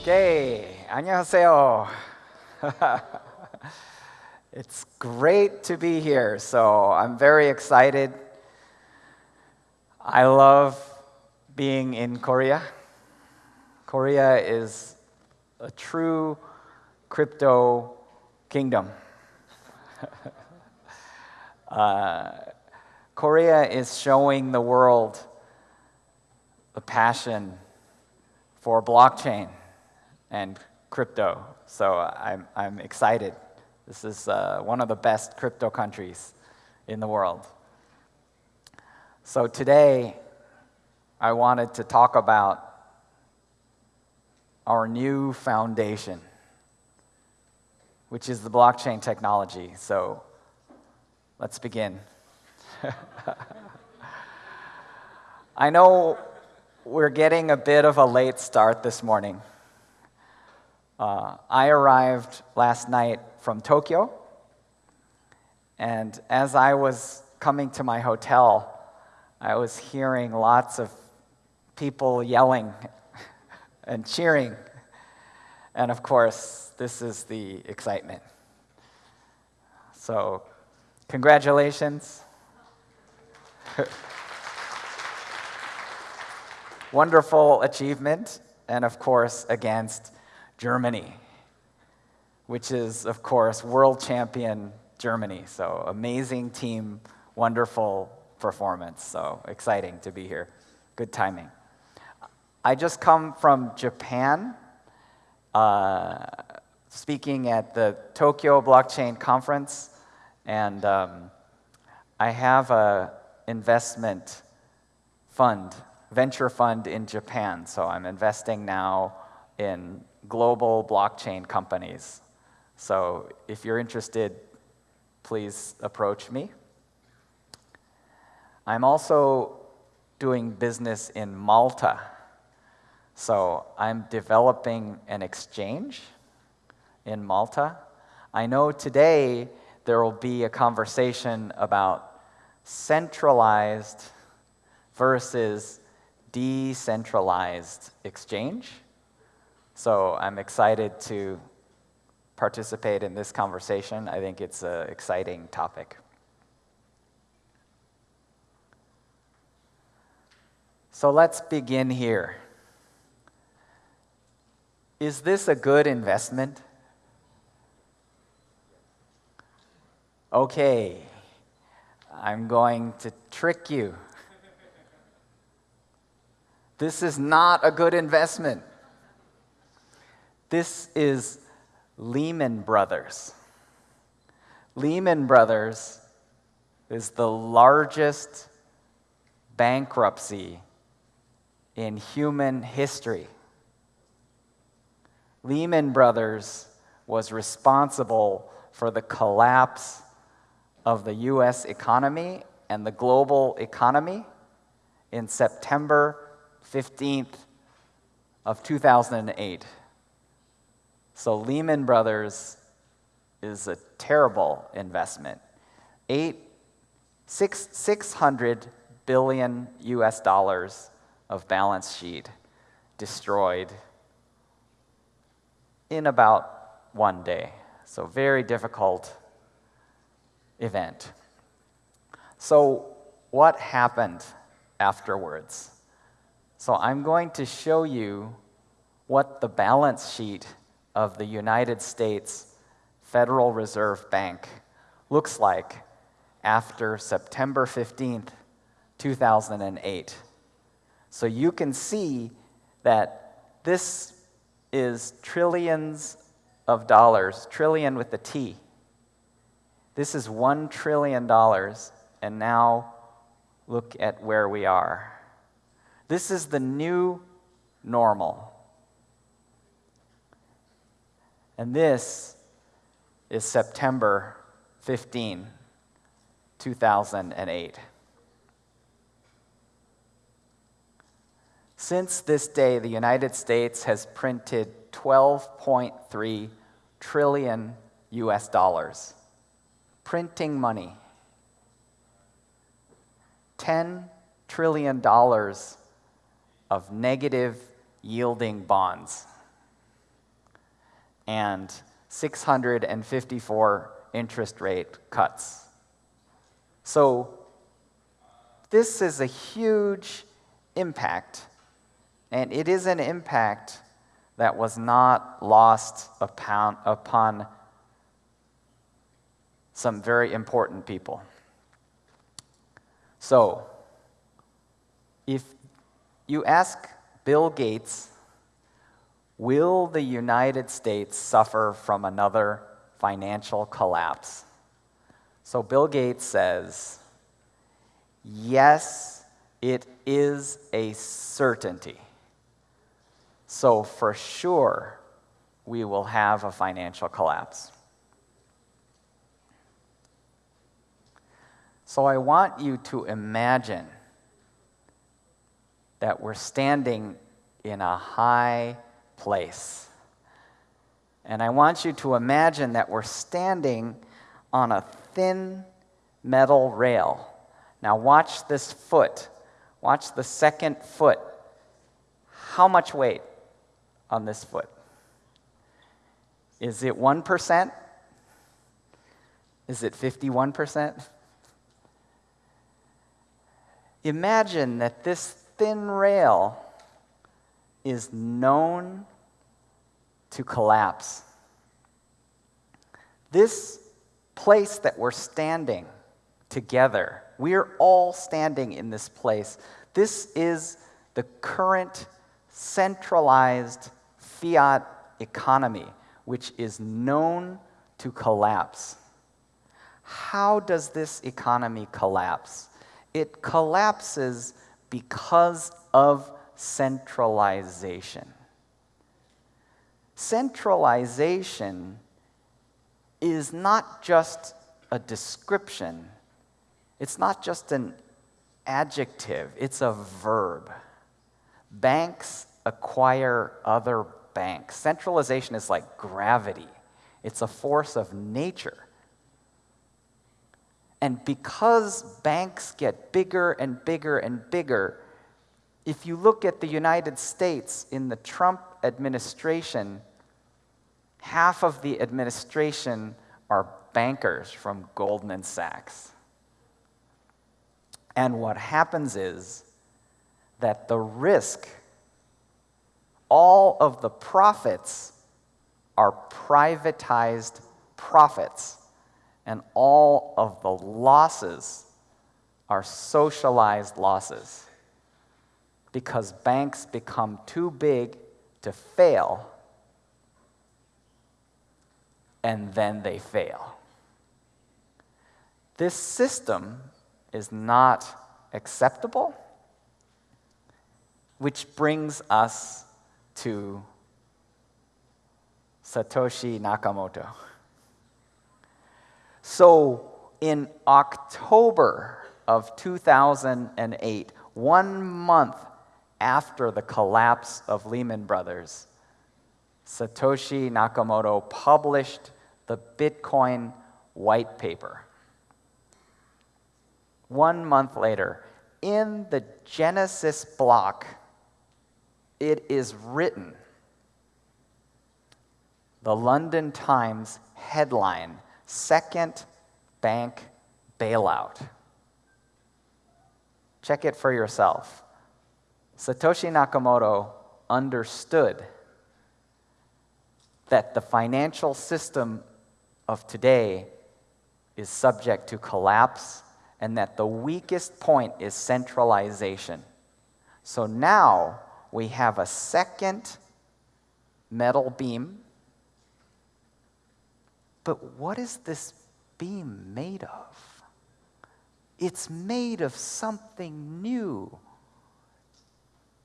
Okay, 안녕하세요. it's great to be here, so I'm very excited. I love being in Korea. Korea is a true crypto kingdom. uh, Korea is showing the world a passion for blockchain and crypto. So I'm, I'm excited. This is uh, one of the best crypto countries in the world. So today, I wanted to talk about our new foundation, which is the blockchain technology. So let's begin. I know we're getting a bit of a late start this morning. Uh, I arrived last night from Tokyo, and as I was coming to my hotel, I was hearing lots of people yelling and cheering. And of course, this is the excitement. So, congratulations. Wonderful achievement, and of course, against Germany, which is, of course, world champion Germany. So, amazing team, wonderful performance. So, exciting to be here. Good timing. I just come from Japan, uh, speaking at the Tokyo Blockchain Conference, and um, I have a investment fund venture fund in Japan. So I'm investing now in global blockchain companies. So if you're interested, please approach me. I'm also doing business in Malta. So I'm developing an exchange in Malta. I know today there will be a conversation about centralized versus decentralized exchange. So I'm excited to participate in this conversation. I think it's an exciting topic. So let's begin here. Is this a good investment? Okay, I'm going to trick you. This is not a good investment. This is Lehman Brothers. Lehman Brothers is the largest bankruptcy in human history. Lehman Brothers was responsible for the collapse of the US economy and the global economy in September 15th of 2008. So Lehman Brothers is a terrible investment. Eight, six, 600 billion US dollars of balance sheet destroyed in about one day. So very difficult event. So what happened afterwards? So I'm going to show you what the balance sheet of the United States Federal Reserve Bank looks like after September 15th, 2008. So you can see that this is trillions of dollars, trillion with a T. This is $1 trillion, and now look at where we are. This is the new normal. And this is September 15, 2008. Since this day, the United States has printed 12.3 trillion US dollars, printing money. $10 trillion of negative yielding bonds. And 654 interest rate cuts. So, this is a huge impact, and it is an impact that was not lost upon, upon some very important people. So, if you ask Bill Gates, will the United States suffer from another financial collapse? So, Bill Gates says, yes, it is a certainty. So, for sure, we will have a financial collapse. So, I want you to imagine that we're standing in a high place. And I want you to imagine that we're standing on a thin metal rail. Now, watch this foot. Watch the second foot. How much weight on this foot? Is it 1%? Is it 51%? Imagine that this thin rail is known to collapse. This place that we're standing together, we're all standing in this place. This is the current centralized fiat economy, which is known to collapse. How does this economy collapse? It collapses because of centralization. Centralization is not just a description, it's not just an adjective, it's a verb. Banks acquire other banks. Centralization is like gravity, it's a force of nature. And because banks get bigger and bigger and bigger, if you look at the United States in the Trump administration, half of the administration are bankers from Goldman Sachs. And what happens is that the risk, all of the profits are privatized profits and all of the losses are socialized losses because banks become too big to fail and then they fail. This system is not acceptable, which brings us to Satoshi Nakamoto. So in October of 2008, one month after the collapse of Lehman Brothers, Satoshi Nakamoto published the Bitcoin white paper. One month later, in the Genesis block, it is written the London Times headline second bank bailout. Check it for yourself. Satoshi Nakamoto understood that the financial system of today is subject to collapse and that the weakest point is centralization. So now we have a second metal beam but what is this beam made of? It's made of something new.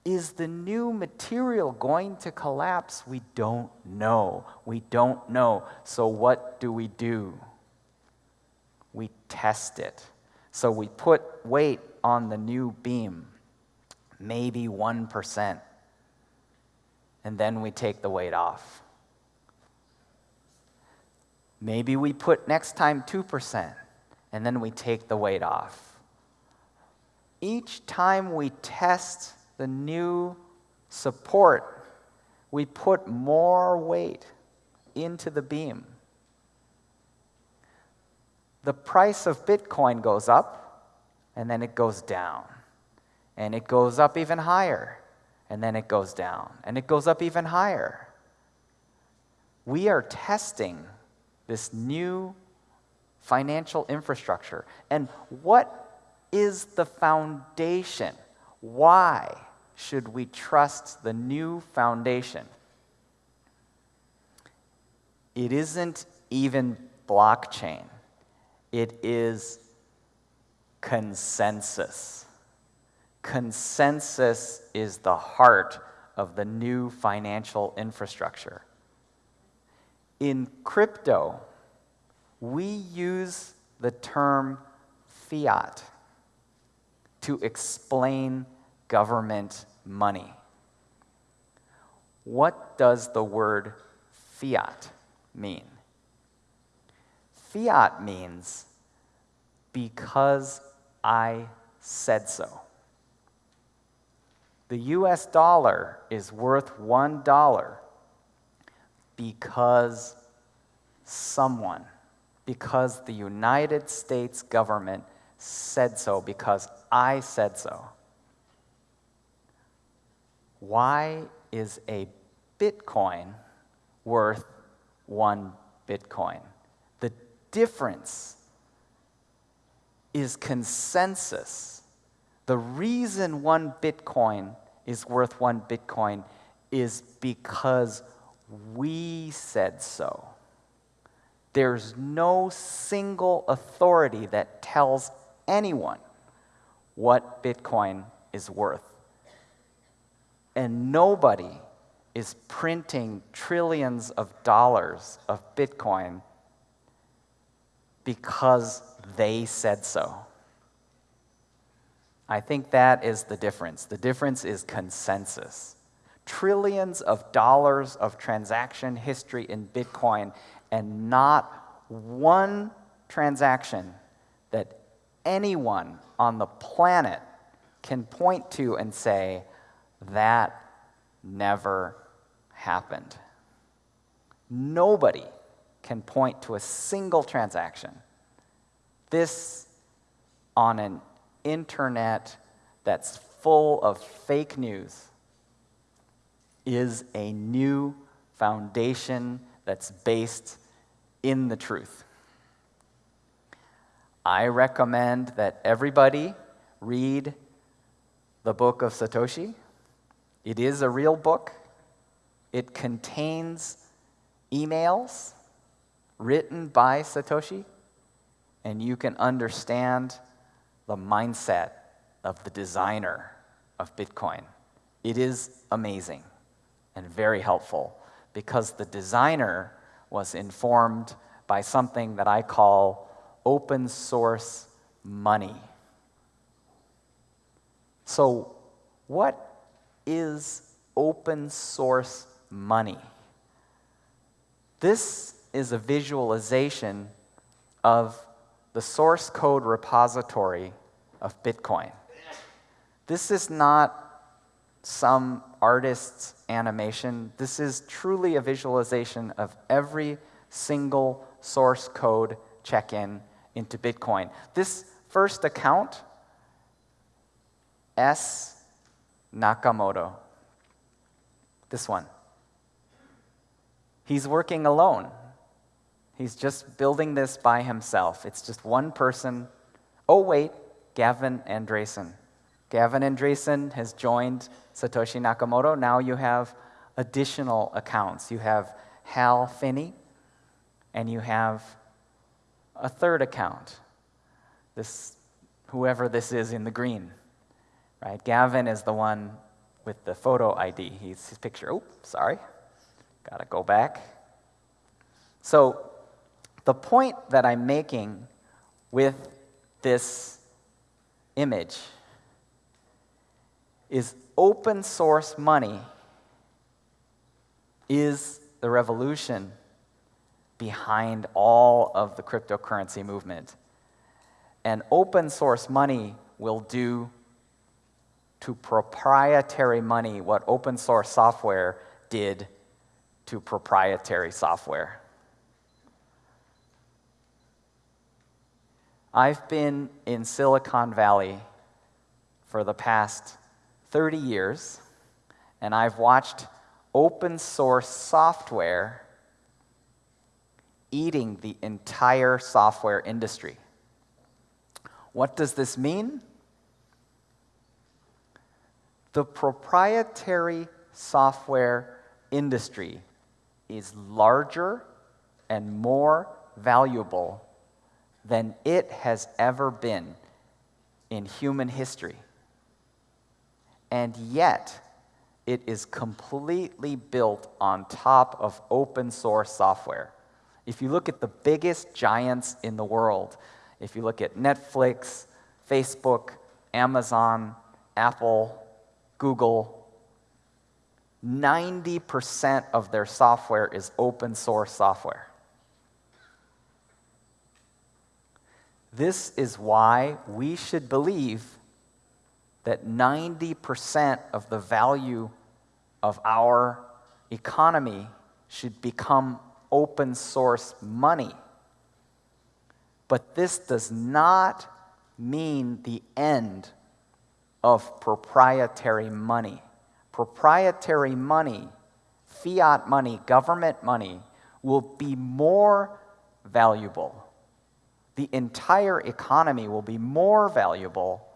Is the new material going to collapse? We don't know. We don't know. So, what do we do? We test it. So, we put weight on the new beam, maybe 1%, and then we take the weight off. Maybe we put next time 2%, and then we take the weight off. Each time we test the new support, we put more weight into the beam. The price of Bitcoin goes up, and then it goes down. And it goes up even higher, and then it goes down. And it goes up even higher. We are testing this new financial infrastructure. And what is the foundation? Why should we trust the new foundation? It isn't even blockchain, it is consensus. Consensus is the heart of the new financial infrastructure. In crypto, we use the term fiat to explain government money. What does the word fiat mean? Fiat means because I said so. The US dollar is worth one dollar because someone, because the United States government said so, because I said so. Why is a Bitcoin worth one Bitcoin? The difference is consensus. The reason one Bitcoin is worth one Bitcoin is because we said so. There's no single authority that tells anyone what Bitcoin is worth. And nobody is printing trillions of dollars of Bitcoin because they said so. I think that is the difference. The difference is consensus. Trillions of dollars of transaction history in Bitcoin, and not one transaction that anyone on the planet can point to and say, that never happened. Nobody can point to a single transaction. This on an internet that's full of fake news is a new foundation that's based in the truth. I recommend that everybody read the book of Satoshi. It is a real book. It contains emails written by Satoshi, and you can understand the mindset of the designer of Bitcoin. It is amazing and very helpful because the designer was informed by something that I call open source money. So, what is open source money. This is a visualization of the source code repository of Bitcoin. This is not some artist's animation. This is truly a visualization of every single source code check-in into Bitcoin. This first account, S Nakamoto. This one. He's working alone. He's just building this by himself. It's just one person. Oh, wait, Gavin Andresen. Gavin Andresen has joined Satoshi Nakamoto. Now you have additional accounts. You have Hal Finney, and you have a third account. This, whoever this is in the green right? Gavin is the one with the photo ID. He's his picture. Oh, sorry. Got to go back. So, the point that I'm making with this image is open source money is the revolution behind all of the cryptocurrency movement. And open source money will do to proprietary money what open source software did to proprietary software. I've been in Silicon Valley for the past 30 years, and I've watched open source software eating the entire software industry. What does this mean? The proprietary software industry is larger and more valuable than it has ever been in human history. And yet, it is completely built on top of open source software. If you look at the biggest giants in the world, if you look at Netflix, Facebook, Amazon, Apple, Google, 90% of their software is open source software. This is why we should believe that 90% of the value of our economy should become open source money. But this does not mean the end of proprietary money. Proprietary money, fiat money, government money, will be more valuable. The entire economy will be more valuable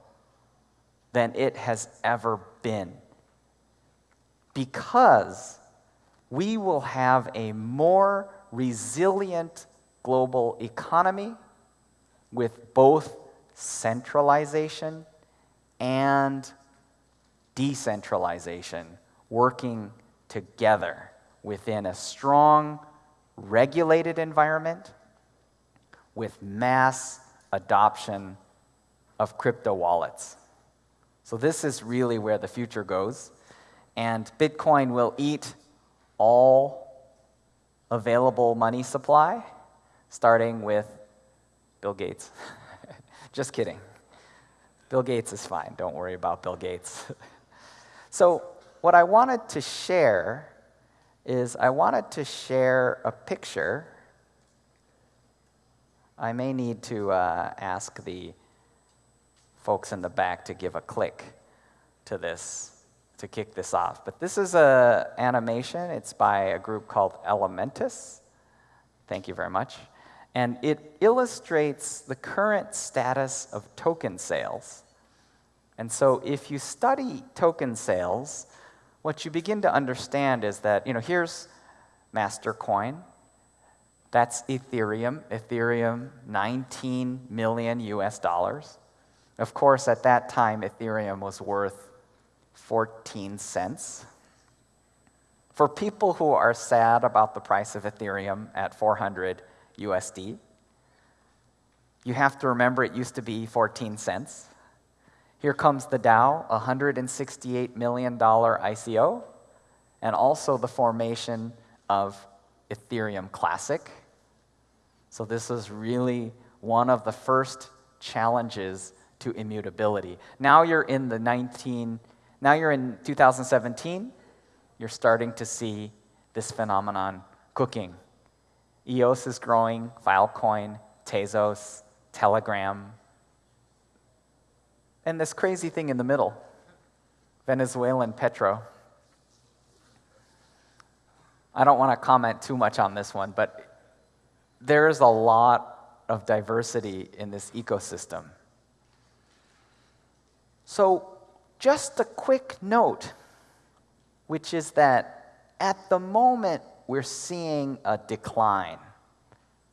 than it has ever been. Because we will have a more resilient global economy with both centralization and decentralization working together within a strong, regulated environment with mass adoption of crypto wallets. So, this is really where the future goes. And Bitcoin will eat all available money supply, starting with Bill Gates. Just kidding. Bill Gates is fine. Don't worry about Bill Gates. so, what I wanted to share is I wanted to share a picture. I may need to uh, ask the folks in the back to give a click to this to kick this off. But this is an animation. It's by a group called Elementus. Thank you very much. And it illustrates the current status of token sales. And so if you study token sales, what you begin to understand is that, you know, here's Mastercoin. That's Ethereum. Ethereum, 19 million US dollars. Of course, at that time, Ethereum was worth 14 cents. For people who are sad about the price of Ethereum at 400 USD, you have to remember it used to be 14 cents. Here comes the DAO, $168 million ICO, and also the formation of Ethereum Classic. So, this is really one of the first challenges to immutability. Now you're in the 19 now you're in 2017, you're starting to see this phenomenon cooking. EOS is growing, Filecoin, Tezos, Telegram, and this crazy thing in the middle, Venezuelan Petro. I don't want to comment too much on this one, but there is a lot of diversity in this ecosystem. So, just a quick note, which is that at the moment we're seeing a decline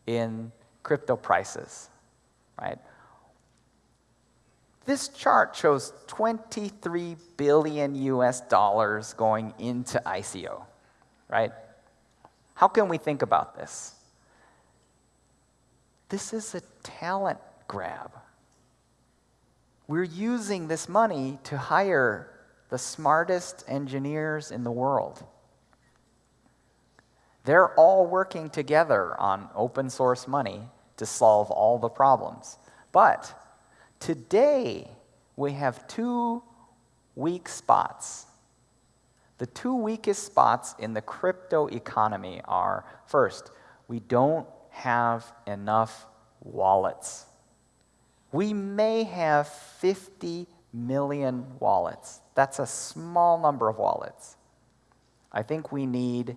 in crypto prices, right? This chart shows 23 billion US dollars going into ICO, right? How can we think about this? This is a talent grab. We're using this money to hire the smartest engineers in the world. They're all working together on open source money to solve all the problems. But today, we have two weak spots. The two weakest spots in the crypto economy are first, we don't have enough wallets. We may have 50 million wallets. That's a small number of wallets. I think we need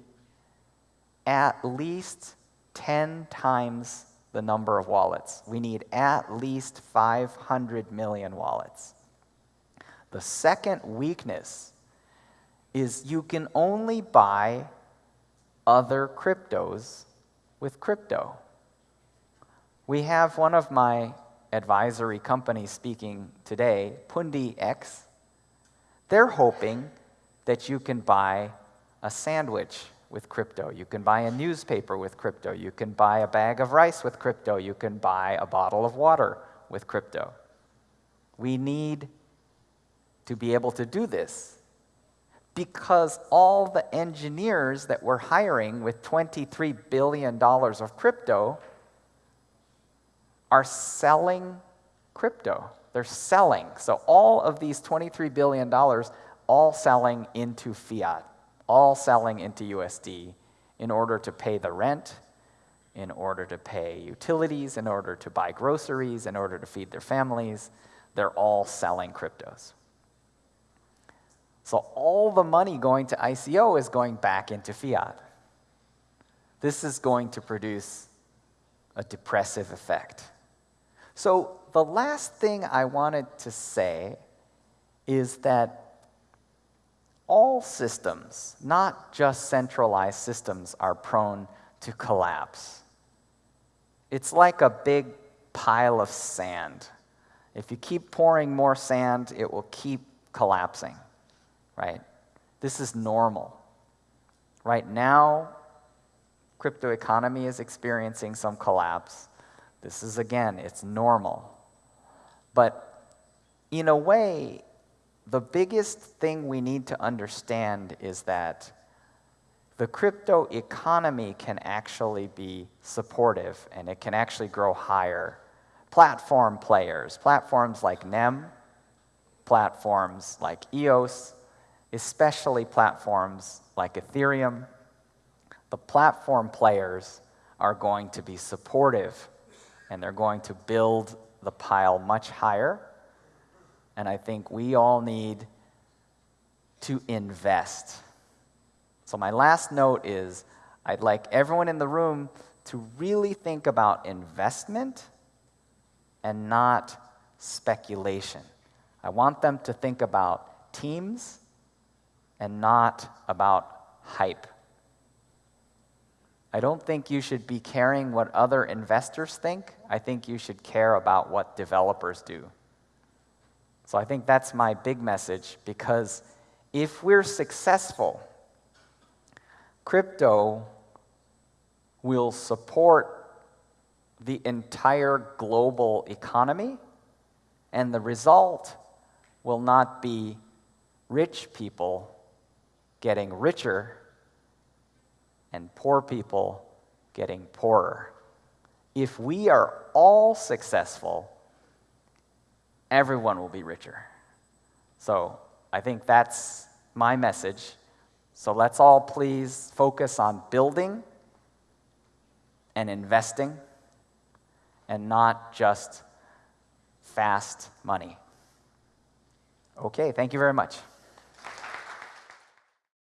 at least 10 times the number of wallets. We need at least 500 million wallets. The second weakness is you can only buy other cryptos with crypto. We have one of my advisory companies speaking today, Pundi X. They're hoping that you can buy a sandwich with crypto. You can buy a newspaper with crypto. You can buy a bag of rice with crypto. You can buy a bottle of water with crypto. We need to be able to do this because all the engineers that we're hiring with $23 billion of crypto are selling crypto. They're selling. So all of these $23 billion, all selling into fiat, all selling into USD in order to pay the rent, in order to pay utilities, in order to buy groceries, in order to feed their families. They're all selling cryptos. So all the money going to ICO is going back into fiat. This is going to produce a depressive effect. So the last thing I wanted to say is that all systems, not just centralized systems, are prone to collapse. It's like a big pile of sand. If you keep pouring more sand, it will keep collapsing, right? This is normal. Right now, crypto economy is experiencing some collapse. This is, again, it's normal. But in a way, the biggest thing we need to understand is that the crypto economy can actually be supportive and it can actually grow higher. Platform players, platforms like NEM, platforms like EOS, especially platforms like Ethereum, the platform players are going to be supportive and they're going to build the pile much higher. And I think we all need to invest. So, my last note is I'd like everyone in the room to really think about investment and not speculation. I want them to think about teams and not about hype. I don't think you should be caring what other investors think. I think you should care about what developers do. So I think that's my big message because if we're successful, crypto will support the entire global economy, and the result will not be rich people getting richer and poor people getting poorer. If we are all successful, everyone will be richer. So I think that's my message. So let's all please focus on building and investing and not just fast money. Okay, thank you very much.